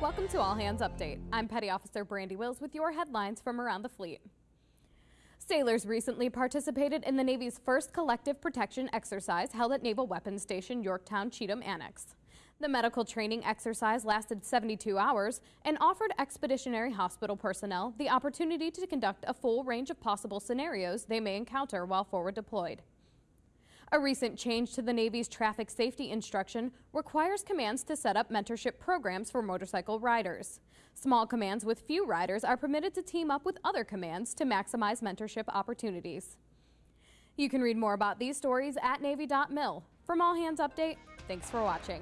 Welcome to All Hands Update. I'm Petty Officer Brandy Wills with your headlines from around the fleet. Sailors recently participated in the Navy's first collective protection exercise held at Naval Weapons Station Yorktown Cheatham Annex. The medical training exercise lasted 72 hours and offered expeditionary hospital personnel the opportunity to conduct a full range of possible scenarios they may encounter while forward deployed. A recent change to the Navy's traffic safety instruction requires commands to set up mentorship programs for motorcycle riders. Small commands with few riders are permitted to team up with other commands to maximize mentorship opportunities. You can read more about these stories at Navy.mil. From All Hands Update, thanks for watching.